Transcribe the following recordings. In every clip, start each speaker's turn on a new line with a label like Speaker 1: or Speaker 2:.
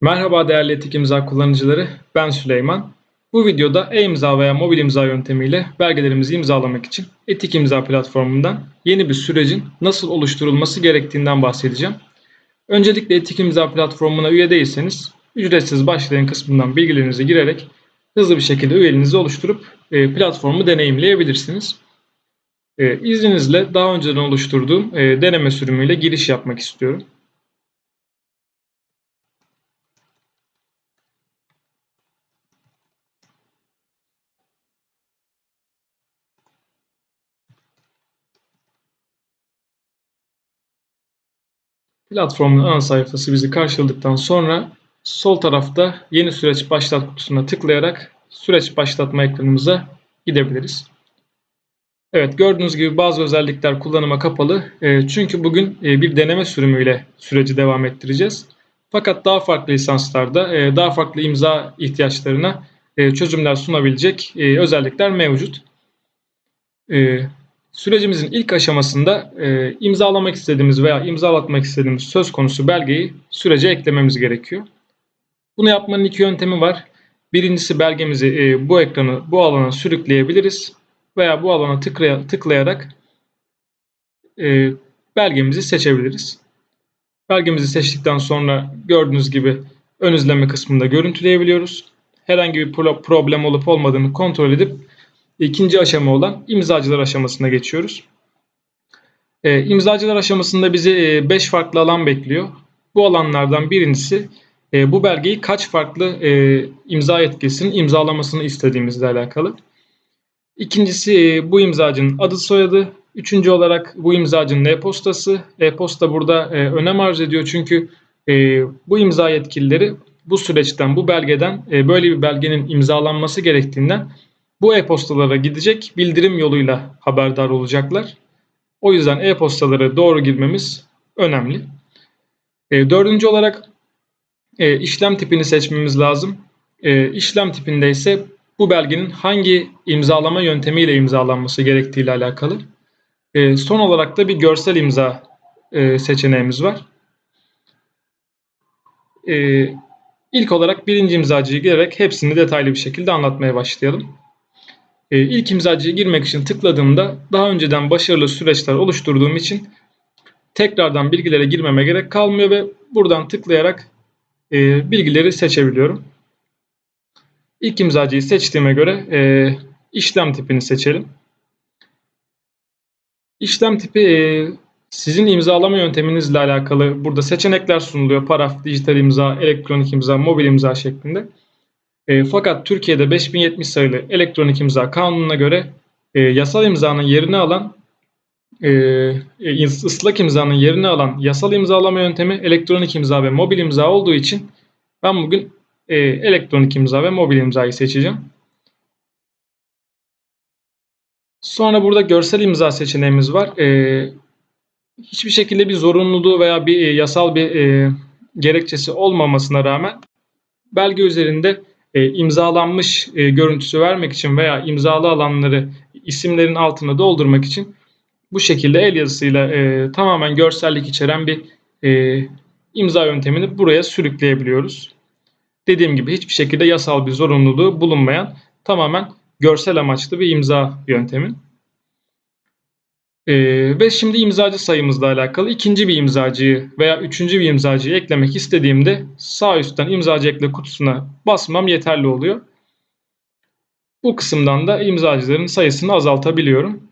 Speaker 1: Merhaba değerli etik imza kullanıcıları, ben Süleyman. Bu videoda e-imza veya mobil imza yöntemiyle belgelerimizi imzalamak için Etik İmza platformundan yeni bir sürecin nasıl oluşturulması gerektiğinden bahsedeceğim. Öncelikle Etik İmza platformuna üye değilseniz ücretsiz başlayın kısmından bilgilerinizi girerek hızlı bir şekilde üyeliğinizi oluşturup e, platformu deneyimleyebilirsiniz. E, izninizle daha önceden oluşturduğum e, deneme sürümüyle giriş yapmak istiyorum. Platformun ana sayfası bizi karşıladıktan sonra sol tarafta yeni süreç başlat kutusuna tıklayarak süreç başlatma ekranımıza gidebiliriz. Evet gördüğünüz gibi bazı özellikler kullanıma kapalı. E, çünkü bugün e, bir deneme sürümüyle süreci devam ettireceğiz. Fakat daha farklı lisanslarda e, daha farklı imza ihtiyaçlarına e, çözümler sunabilecek özellikler mevcut. Sürecimizin ilk aşamasında e, imzalamak istediğimiz veya imzalatmak istediğimiz söz konusu belgeyi sürece eklememiz gerekiyor. Bunu yapmanın iki yöntemi var. Birincisi belgemizi e, bu ekranı bu alana sürükleyebiliriz veya bu alana tıklaya, tıklayarak e, belgemizi seçebiliriz. Belgemizi seçtikten sonra gördüğünüz gibi ön izleme kısmında görüntüleyebiliyoruz. Herhangi bir problem olup olmadığını kontrol edip ikinci aşama olan imzacılar aşamasına geçiyoruz. E, imzacılar aşamasında bizi 5 e, farklı alan bekliyor. Bu alanlardan birincisi e, bu belgeyi kaç farklı e, imza yetkisinin imzalamasını istediğimizle alakalı. İkincisi e, bu imzacının adı soyadı. Üçüncü olarak bu imzacının e-postası. E-posta burada e, önem arz ediyor çünkü e, bu imza yetkilileri bu süreçten, bu belgeden e, böyle bir belgenin imzalanması gerektiğinden bu e-postalara gidecek bildirim yoluyla haberdar olacaklar. O yüzden e-postaları doğru girmemiz önemli. E, dördüncü olarak e, işlem tipini seçmemiz lazım. E, işlem tipinde ise bu belgenin hangi imzalama yöntemiyle imzalanması gerektiği ile alakalı. E, son olarak da bir görsel imza e, seçeneğimiz var. E, ilk olarak birinci imzacıyı girerek hepsini detaylı bir şekilde anlatmaya başlayalım. E, ilk imzacıya girmek için tıkladığımda daha önceden başarılı süreçler oluşturduğum için tekrardan bilgilere girmeme gerek kalmıyor ve buradan tıklayarak e, bilgileri seçebiliyorum. İlk imzacıyı seçtiğime göre e, işlem tipini seçelim. İşlem tipi e, sizin imzalama yönteminizle alakalı burada seçenekler sunuluyor. Paraf, dijital imza, elektronik imza, mobil imza şeklinde. E, fakat Türkiye'de 5070 sayılı elektronik imza kanununa göre e, yasal imzanın yerini alan e, e, ıslak imzanın yerini alan yasal imzalama yöntemi elektronik imza ve mobil imza olduğu için ben bugün e, elektronik imza ve mobil imzayı seçeceğim. Sonra burada görsel imza seçeneğimiz var. E, hiçbir şekilde bir zorunluluğu veya bir e, yasal bir e, gerekçesi olmamasına rağmen belge üzerinde e, imzalanmış e, görüntüsü vermek için veya imzalı alanları isimlerin altına doldurmak için bu şekilde el yazısıyla e, tamamen görsellik içeren bir e, imza yöntemini buraya sürükleyebiliyoruz. Dediğim gibi hiçbir şekilde yasal bir zorunluluğu bulunmayan tamamen görsel amaçlı bir imza yöntemi. Ee, ve şimdi imzacı sayımızla alakalı ikinci bir imzacıyı veya üçüncü bir imzacıyı eklemek istediğimde sağ üstten imzacı ekle kutusuna basmam yeterli oluyor. Bu kısımdan da imzacıların sayısını azaltabiliyorum.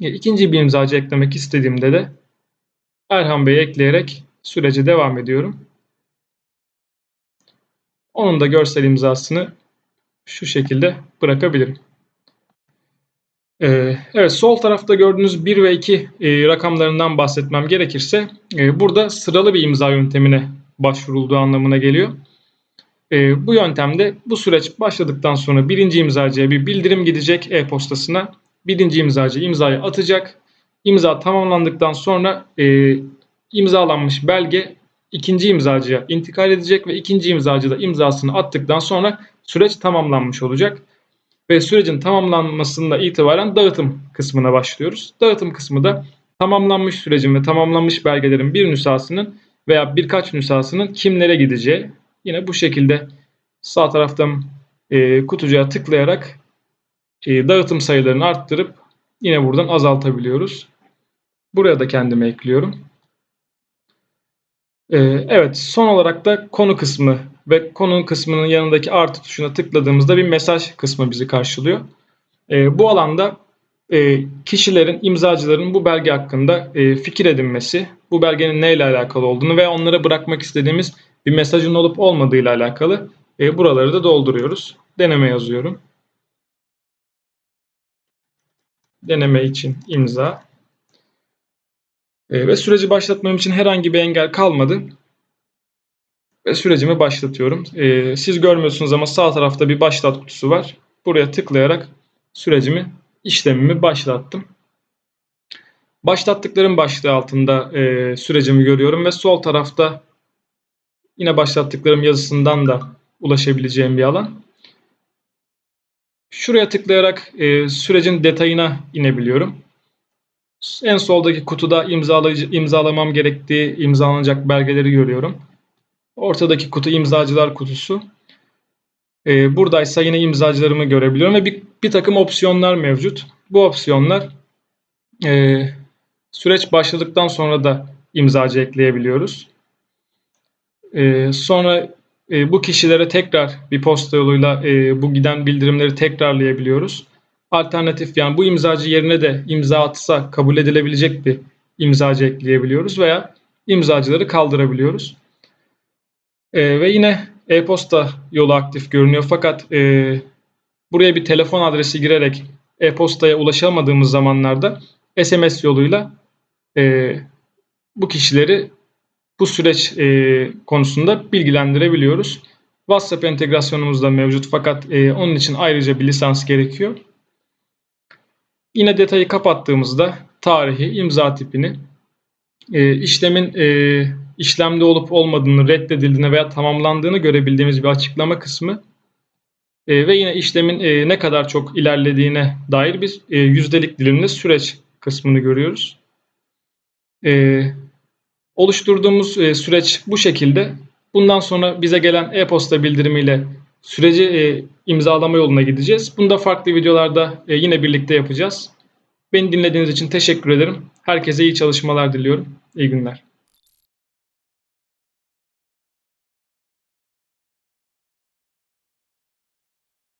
Speaker 1: E, ikinci bir imzacı eklemek istediğimde de Erhan Bey'i ekleyerek sürece devam ediyorum. Onun da görsel imzasını şu şekilde bırakabilirim. Ee, evet sol tarafta gördüğünüz 1 ve 2 e, rakamlarından bahsetmem gerekirse e, burada sıralı bir imza yöntemine başvurulduğu anlamına geliyor. E, bu yöntemde bu süreç başladıktan sonra birinci imzacıya bir bildirim gidecek e-postasına. Birinci imzacı imzayı atacak. İmza tamamlandıktan sonra imzalanmış belge ikinci imzacıya intikal edecek ve ikinci imzacı da imzasını attıktan sonra süreç tamamlanmış olacak ve sürecin tamamlanmasında itibaren dağıtım kısmına başlıyoruz. Dağıtım kısmı da tamamlanmış sürecin ve tamamlanmış belgelerin bir nüshasının veya birkaç nüshasının kimlere gideceği Yine bu şekilde sağ taraftan e, kutucuğa tıklayarak e, dağıtım sayılarını arttırıp yine buradan azaltabiliyoruz. Buraya da kendime ekliyorum. E, evet son olarak da konu kısmı ve konu kısmının yanındaki artı tuşuna tıkladığımızda bir mesaj kısmı bizi karşılıyor. E, bu alanda e, kişilerin, imzacıların bu belge hakkında e, fikir edinmesi, bu belgenin neyle alakalı olduğunu ve onlara bırakmak istediğimiz bir mesajın olup olmadığıyla alakalı e, buraları da dolduruyoruz. Deneme yazıyorum. Deneme için imza. Ve süreci başlatmam için herhangi bir engel kalmadı. Ve sürecimi başlatıyorum. Siz görmüyorsunuz ama sağ tarafta bir başlat kutusu var. Buraya tıklayarak sürecimi işlemimi başlattım. Başlattıklarım başlığı altında e, sürecimi görüyorum ve sol tarafta yine başlattıklarım yazısından da ulaşabileceğim bir alan. Şuraya tıklayarak e, sürecin detayına inebiliyorum. En soldaki kutuda imzalayıcı, imzalamam gerektiği imzalanacak belgeleri görüyorum. Ortadaki kutu imzacılar kutusu. E, buradaysa yine imzacılarımı görebiliyorum ve bir, bir takım opsiyonlar mevcut. Bu opsiyonlar e, süreç başladıktan sonra da imzacı ekleyebiliyoruz. E, sonra e, bu kişilere tekrar bir posta yoluyla e, bu giden bildirimleri tekrarlayabiliyoruz. Alternatif yani bu imzacı yerine de imza atsa kabul edilebilecek bir imzacı ekleyebiliyoruz veya imzacıları kaldırabiliyoruz. E, ve yine e-posta yolu aktif görünüyor fakat e, buraya bir telefon adresi girerek e-postaya ulaşamadığımız zamanlarda SMS yoluyla e, bu kişileri bu süreç e, konusunda bilgilendirebiliyoruz. WhatsApp entegrasyonumuz da mevcut fakat e, onun için ayrıca bir lisans gerekiyor. Yine detayı kapattığımızda tarihi, imza tipini, e, işlemin e, işlemde olup olmadığını, reddedildiğini veya tamamlandığını görebildiğimiz bir açıklama kısmı e, ve yine işlemin e, ne kadar çok ilerlediğine dair bir e, yüzdelik dilimli süreç kısmını görüyoruz. E, oluşturduğumuz e, süreç bu şekilde. Bundan sonra bize gelen e-posta bildirimiyle süreci e, imzalama yoluna gideceğiz. Bunu da farklı videolarda e, yine birlikte yapacağız. Beni dinlediğiniz için teşekkür ederim. Herkese iyi çalışmalar diliyorum. İyi günler.